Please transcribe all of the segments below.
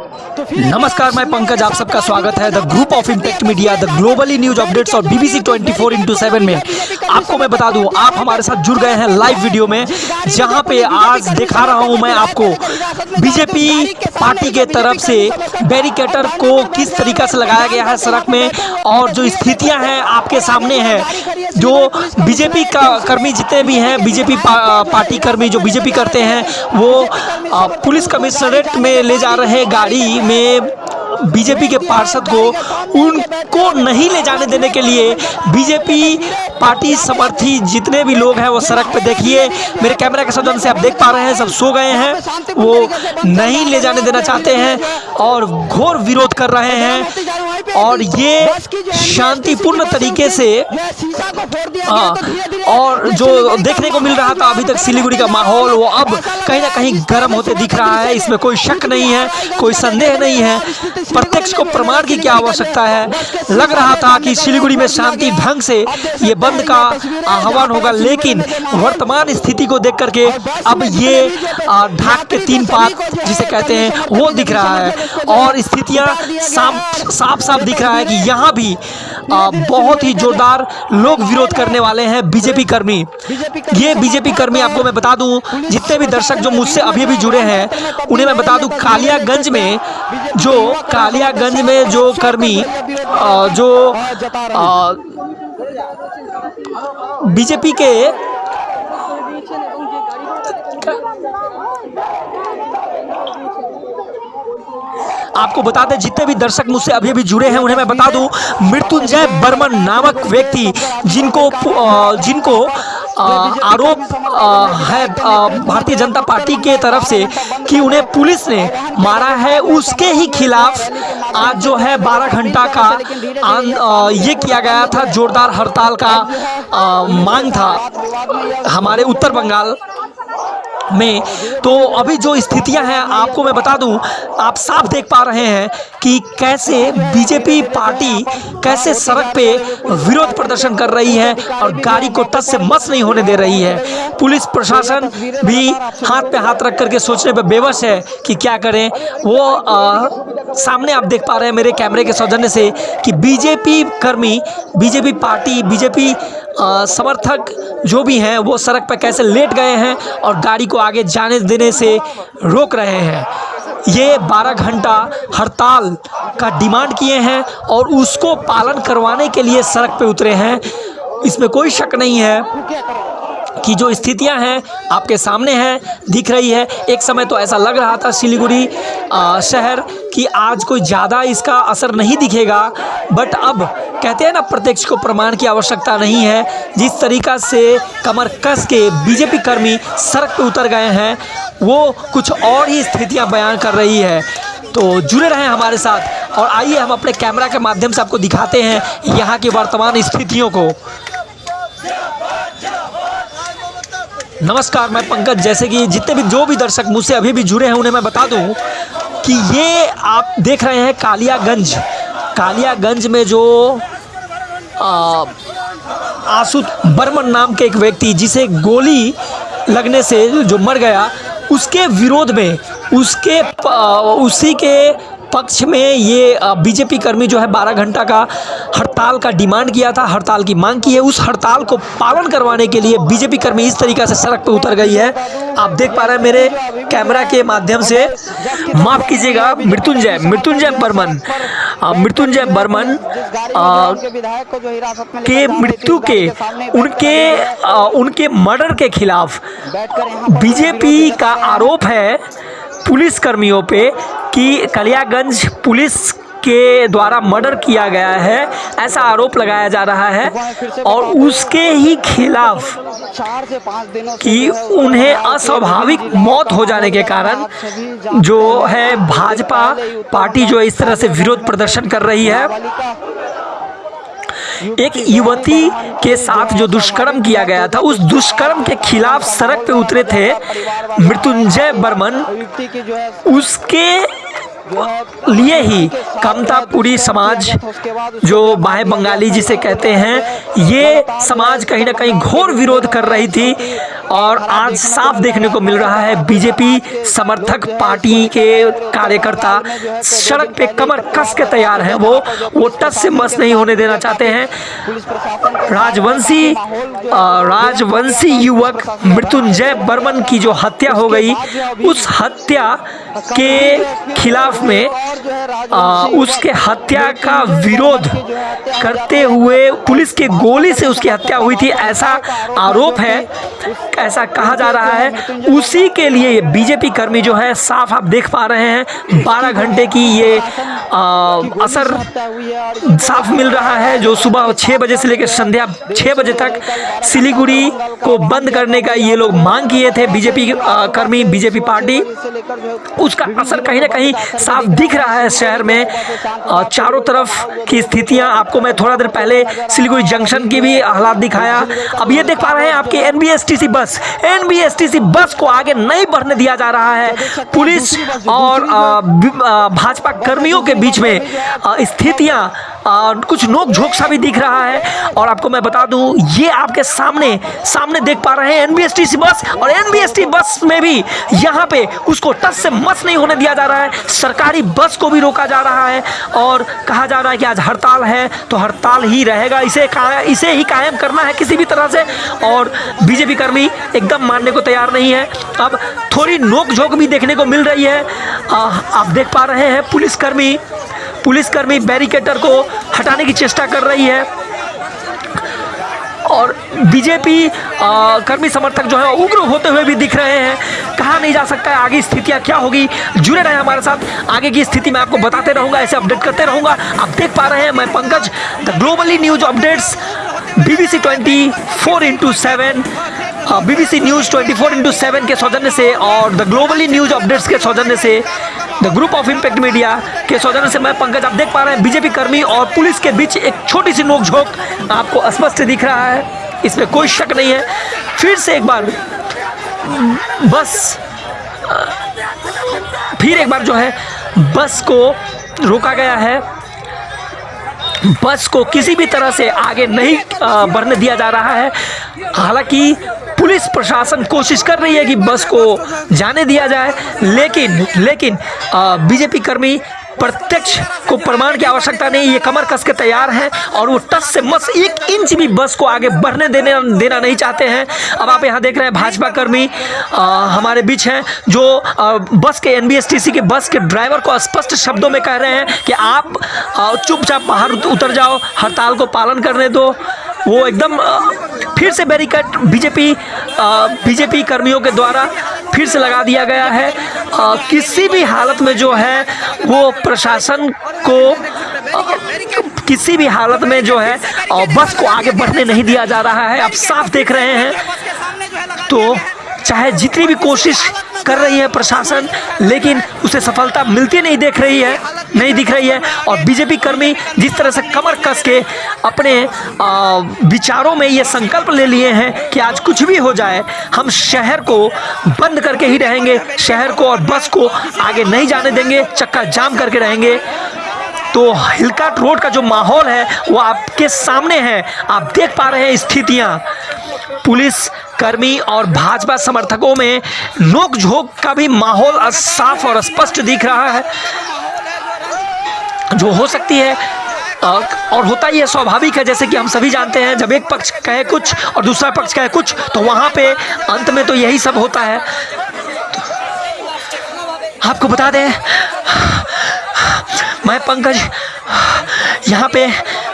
नमस्कार मैं पंकज आप सबका स्वागत है the group of impact media the globally news updates और बीबीसी 24 फोर इंटू सेवन में आपको मैं बता दूँ आप हमारे साथ जुड़ गए हैं लाइव वीडियो में जहाँ पे आज दिखा रहा हूँ मैं आपको बीजेपी पार्टी के तरफ़ से बैरिकेटर को किस तरीका से लगाया गया है सड़क में और जो स्थितियाँ हैं आपके सामने हैं जो बीजेपी का कर्मी जितने भी हैं बीजेपी पा, पार्टी कर्मी जो बीजेपी करते हैं वो पुलिस कमिश्नरेट में ले जा रहे गाड़ी में बीजेपी के पार्षद को उनको नहीं ले जाने देने के लिए बीजेपी पार्टी समर्थी जितने भी लोग हैं वो सड़क पे देखिए। मेरे कैमरा के सदन से आप देख पा रहे हैं, सब सो गए हैं। वो नहीं ले जाने देना चाहते हैं और घोर विरोध कर रहे हैं। और ये शांतिपूर्ण तरीके से हाँ और जो देखने को मिल रहा था अभी तक सिलीगुड़ी का माहौल वो अब कहीं ना कहीं गर्म होते दिख रहा है इसमें कोई शक नहीं है कोई संदेह नहीं है। प्रत्यक्ष को प्रमाण की क्या आवश्यकता है? लग रहा था कि सिलीगुड़ी में शांति ढंग से ये बंद का आह्वान होगा लेकिन वर्तमान स्थिति को देख करके अब ये ढाक के तीन पात जिसे कहते हैं वो दिख रहा है। और स्थितियाँ साफ़ साफ़ साफ़ दिख रहा है कि यहाँ भी आ, बहुत ही जोरदार लोग विरोध करने वाले हैं बीजेपी कर्मी। ये बीजेपी कर्मी आपको मैं बता दूँ जितने भी दर्शक जो मुझसे अभी भी जुड़े हैं उन्हें मैं बता दूँ कालियागंज में जो कालियागंज में जो कर्मी जो बीजेपी के आपको बता दें, जितने भी दर्शक मुझसे अभी अभी जुड़े हैं, उन्हें मैं बता दूँ, मृत्युंजय बर्मन नामक व्यक्ति जिनको जिनको आरोप है भारतीय जनता पार्टी के तरफ़ से कि उन्हें पुलिस ने मारा है। उसके ही खिलाफ आज जो है 12 घंटा का ये किया गया था, जोरदार हड़ताल का मांग था हमारे उत्तर बंगाल में। तो अभी जो स्थितियाँ हैं आपको मैं बता दूँ आप साफ़ देख पा रहे हैं कि कैसे बीजेपी पार्टी कैसे सड़क पे विरोध प्रदर्शन कर रही है और गाड़ी को तस से मस नहीं होने दे रही है। पुलिस प्रशासन भी हाथ पे हाथ रख करके सोचने पे बेबस है कि क्या करें। वो आ, सामने आप देख पा रहे हैं मेरे कैमरे के सौजन्य से कि बीजेपी कर्मी बीजेपी पार्टी बीजेपी समर्थक जो भी हैं, वो सड़क पर कैसे लेट गए हैं और गाड़ी को आगे जाने देने से रोक रहे हैं। ये 12 घंटा हड़ताल का डिमांड किए हैं और उसको पालन करवाने के लिए सड़क पर उतरे हैं। इसमें कोई शक नहीं है। की जो स्थितियाँ हैं आपके सामने हैं, दिख रही है। एक समय तो ऐसा लग रहा था सिलीगुड़ी शहर कि आज कोई ज़्यादा इसका असर नहीं दिखेगा, बट अब कहते हैं ना, प्रत्यक्ष को प्रमाण की आवश्यकता नहीं है। जिस तरीका से कमर कस के बीजेपी कर्मी सड़क पर उतर गए हैं, वो कुछ और ही स्थितियाँ बयान कर रही है। तो जुड़े रहें हमारे साथ और आइए हम अपने कैमरा के माध्यम से आपको दिखाते हैं यहाँ की वर्तमान स्थितियों को। नमस्कार, मैं पंकज। जैसे कि जितने भी, जो भी दर्शक मुझसे अभी भी जुड़े हैं, उन्हें मैं बता दूँ कि ये आप देख रहे हैं कालियागंज। कालियागंज में जो आसुत बर्मन नाम के एक व्यक्ति, जिसे गोली लगने से जो मर गया, उसके विरोध में, उसके उसी के पक्ष में ये बीजेपी कर्मी जो है 12 घंटा का हड़ताल का डिमांड किया था हड़ताल की मांग की है। उस हड़ताल को पालन करवाने के लिए बीजेपी कर्मी इस तरीक़ा से सड़क पर उतर गई है। आप देख पा रहे हैं मेरे कैमरा के माध्यम से। माफ़ कीजिएगा मृत्युंजय मृत्युंजय बर्मन मृत्युंजय बर्मन के मृत्यु के उनके आ, उनके मर्डर के खिलाफ बीजेपी का आरोप है पुलिस कर्मियों पे। कि कलियागंज पुलिस के द्वारा मर्डर किया गया है, ऐसा आरोप लगाया जा रहा है। और उसके ही खिलाफ कि उन्हें अस्वाभाविक मौत हो जाने के कारण जो है भाजपा पार्टी जो इस तरह से विरोध प्रदर्शन कर रही है। एक युवती के साथ जो दुष्कर्म किया गया था, उस दुष्कर्म के खिलाफ सड़क पे उतरे थे मृत्युंजय बर्मन। उसके लिए ही कमतापुरी समाज जो बाहे बंगाली जिसे कहते हैं, ये समाज कहीं ना कहीं घोर विरोध कर रही थी। और आज साफ़ देखने को मिल रहा है बीजेपी समर्थक पार्टी के कार्यकर्ता। सड़क पे कमर कस के तैयार हैं वो। वो टस से मस नहीं होने देना चाहते हैं। राजवंशी राजवंशी युवक मृत्युंजय बर्मन की जो हत्या हो गई उस हत्या के खिलाफ में आ, उसके हत्या का विरोध करते हुए पुलिस के गोली से उसकी हत्या हुई थी ऐसा आरोप है। ऐसा कहा जा रहा है। उसी के लिए बीजेपी कर्मी जो है साफ़ आप देख पा रहे हैं 12 घंटे की ये आ, असर साफ़ मिल रहा है जो सुबह छः बजे से लेकर संध्या छः बजे तक सिलीगुड़ी को बंद करने का ये लोग मांग किए थे बीजेपी कर्मी बीजेपी पार्टी। उसका असर कहीं ना कहीं साफ़ दिख रहा है शहर में। चारों तरफ़ की स्थितियाँ आपको मैं थोड़ा देर पहले सिलीगुड़ी जंक्शन की भी हालात दिखाया। अब ये देख पा रहे हैं आपकी एनबीएसटीसी बस। एनबीएसटीसी बस को आगे नहीं बढ़ने दिया जा रहा है। पुलिस और भाजपा कर्मियों के बीच में स्थितियाँ कुछ नोक झोंक सा भी दिख रहा है। और आपको मैं बता दूँ ये आपके सामने सामने देख पा रहे हैं एनबीएसटीसी बस। और एनबीएसटी बस में भी यहाँ पे उसको टच से मस नहीं होने दिया जा रहा है। सरकारी बस को भी रोका जा रहा है। और कहा जा रहा है कि आज हड़ताल है तो हड़ताल ही रहेगा। इसे इसे ही कायम करना है किसी भी तरह से। और बीजेपी कर्मी एकदम मानने को तैयार नहीं है। अब थोड़ी नोक झोंक भी देखने को मिल रही है। आ, आप देख पा रहे हैं पुलिसकर्मी पुलिसकर्मी बैरिकेटर को हटाने की चेष्टा कर रही है। और बीजेपी कर्मी समर्थक जो है, उग्र होते हुए भी दिख रहे हैं। कहा नहीं जा सकता है आगे स्थितियाँ क्या होगी। जुड़े रहे हमारे साथ। आगे की स्थिति मैं आपको बताते रहूँगा, ऐसे अपडेट करते रहूँगा। आप देख पा रहे हैं मैं Pankaj, the globally news updates, BBC twenty four into seven BBC news 24 four into seven के सौजन्य से और द ग्लोबली न्यूज़ अपडेट्स के सौजन्य से। The group of impact media के सौजन्य से मैं पंकज, आप देख पा रहे हैं बीजेपी कर्मी और पुलिस के बीच एक छोटी सी नोकझोंक आपको स्पष्ट दिख रहा है। इसमें कोई शक नहीं है। फिर से एक बार, बस, फिर एक बार जो है, बस को रोका गया है। बस को किसी भी तरह से आगे नहीं बढ़ने दिया जा रहा है। हालाँकि पुलिस प्रशासन कोशिश कर रही है कि बस को जाने दिया जाए लेकिन लेकिन बीजेपी कर्मी प्रत्यक्ष को प्रमाण की आवश्यकता नहीं ये कमर कस के तैयार हैं और वो टस से मस एक इंच भी बस को आगे बढ़ने देने देना नहीं चाहते हैं। अब आप यहाँ देख रहे हैं भाजपा कर्मी आ, हमारे बीच हैं जो आ, बस के एन के बस के ड्राइवर को स्पष्ट शब्दों में कह रहे हैं कि आप चुपचाप बाहर उतर जाओ हड़ताल को पालन करने दो। वो एकदम फिर से बैरिकेड बीजेपी बीजेपी कर्मियों के द्वारा फिर से लगा दिया गया है। आ, किसी भी हालत में जो है वो प्रशासन को किसी भी हालत में जो है बस को आगे बढ़ने नहीं दिया जा रहा है। आप साफ़ देख रहे हैं। तो चाहे जितनी भी कोशिश कर रही है प्रशासन, लेकिन उसे सफलता मिलती नहीं देख रही है, नहीं दिख रही है। और बीजेपी कर्मी जिस तरह से कमर कस के अपने विचारों में ये संकल्प ले लिए हैं कि आज कुछ भी हो जाए, हम शहर को बंद करके ही रहेंगे, शहर को और बस को आगे नहीं जाने देंगे, चक्का जाम करके रहेंगे। तो हिलकाट रोड का जो माहौल है, वो आपके सामने है, आप देख पा रहे हैं स्थितियाँ। पुलिस कर्मी और भाजपा समर्थकों में नोकझोंक का भी माहौल साफ़ और स्पष्ट दिख रहा है। जो हो सकती है और होता ही है, स्वाभाविक है, जैसे कि हम सभी जानते हैं, जब एक पक्ष कहे कुछ और दूसरा पक्ष कहे कुछ तो वहाँ पे अंत में तो यही सब होता है। आपको बता दें, मैं पंकज, यहाँ पे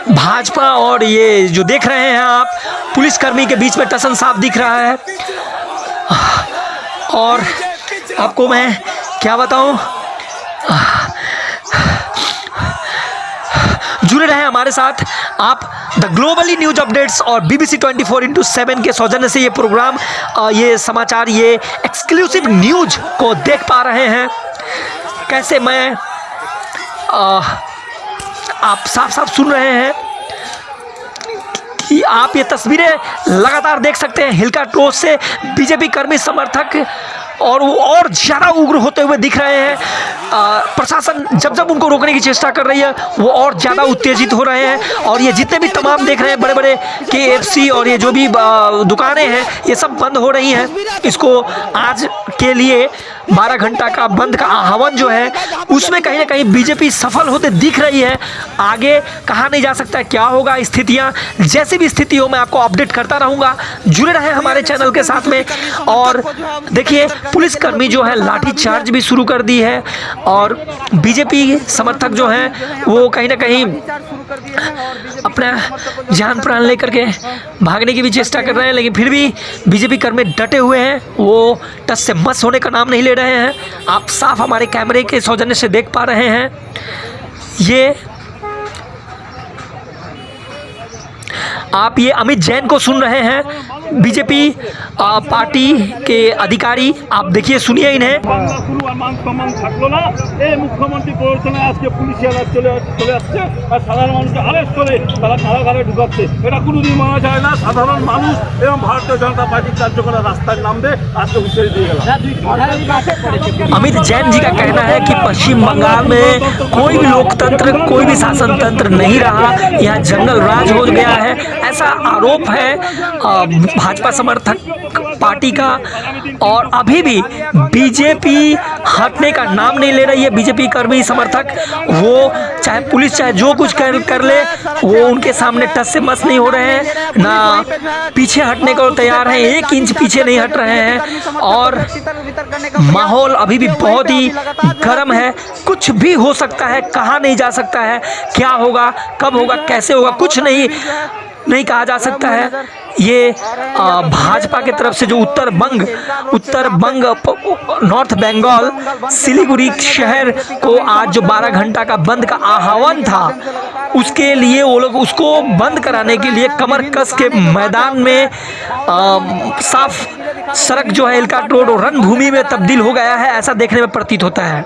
भाजपा और ये जो देख रहे हैं आप पुलिसकर्मी के बीच में टसन साफ़ दिख रहा है। और आपको मैं क्या बताऊँ? जुड़े रहे हमारे साथ। आप द ग्लोबली न्यूज़ अपडेट्स और बीबीसी 24 फोर इंटू सेवन के सौजन्य से ये प्रोग्राम ये समाचार ये एक्सक्लूसिव न्यूज़ को देख पा रहे हैं। कैसे मैं आ, आप साफ़ साफ़ सुन रहे हैं? आप ये तस्वीरें लगातार देख सकते हैं। हिलका टोस से बीजेपी कर्मी समर्थक और वो और ज़्यादा उग्र होते हुए दिख रहे हैं। प्रशासन जब जब उनको रोकने की चेष्टा कर रही है, वो और ज़्यादा उत्तेजित हो रहे हैं और ये जितने भी तमाम देख रहे हैं बड़े बड़े के और ये जो भी दुकानें हैं, ये सब बंद हो रही हैं। इसको आज के लिए बारह घंटा का बंद का आह्वान जो है, उसमें कहीं ना कहीं बीजेपी सफल होते दिख रही है। आगे कहा नहीं जा सकता क्या होगा स्थितियाँ। जैसी भी स्थिति हो, मैं आपको अपडेट करता रहूँगा। जुड़े रहे हमारे चैनल के साथ में। और देखिए पुलिसकर्मी जो है लाठी चार्ज भी शुरू कर दी है और बीजेपी समर्थक जो हैं, वो कहीं ना कहीं अपना जान प्राण लेकर के भागने की भी चेष्टा कर रहे हैं, लेकिन फिर भी बीजेपी कर्मी डटे हुए हैं, वो टस से मस होने का नाम नहीं ले रहे हैं। आप साफ़ हमारे कैमरे के सौजन्य से देख पा रहे हैं। ये आप ये अमित जैन को सुन रहे हैं बीजेपी पार्टी के अधिकारी आप देखिए सुनिए इन्हें বাংলা শুরু আর মান সম্মান থাকলো না এই মুখ্যমন্ত্রী প্ররোচনায় আজকে পুলিশিয়ারা চলে চলে আসছে আর সাধারণ মানুষকে আরেস্ট করে তারা কারাগারে ঢুকাচ্ছে এটা কোনোদিন মানা যায় না সাধারণ মানুষ এবং ভারতীয় জনতা পার্টির কার্যকররা রাস্তায় নামবে আজকে হুঁশিয়ারি দিয়ে গেলাম अमित जैन जी का कहना है कि पश्चिम बंगाल में कोई भी लोकतंत्र कोई भी शासन तंत्र नहीं रहा यहाँ जंगल राज हो गया है ऐसा आरोप है अ, भाजपा समर्थक पार्टी का और अभी भी बीजेपी हटने का नाम नहीं ले रही है। बीजेपी कर्मी समर्थक, वो चाहे पुलिस, चाहे जो कुछ कर कर ले, वो उनके सामने टस से मस नहीं हो रहे हैं, ना पीछे हटने को तैयार हैं, एक इंच पीछे नहीं हट रहे हैं। और माहौल अभी भी बहुत ही गर्म है। कुछ भी हो सकता है, कहा नहीं जा सकता है, क्या होगा, कब होगा, कैसे होगा, कुछ नहीं। नहीं कहा जा सकता है। ये भाजपा की तरफ़ से जो उत्तर बंग उत्तर बंग नॉर्थ बंगाल सिलीगुड़ी शहर को आज जो 12 घंटा का बंद का आह्वान था उसके लिए वो लोग उसको बंद कराने के लिए कमर कस के मैदान में आ, साफ़ सड़क जो है इलकाट रोड और रणभूमि में तब्दील हो गया है ऐसा देखने में प्रतीत होता है।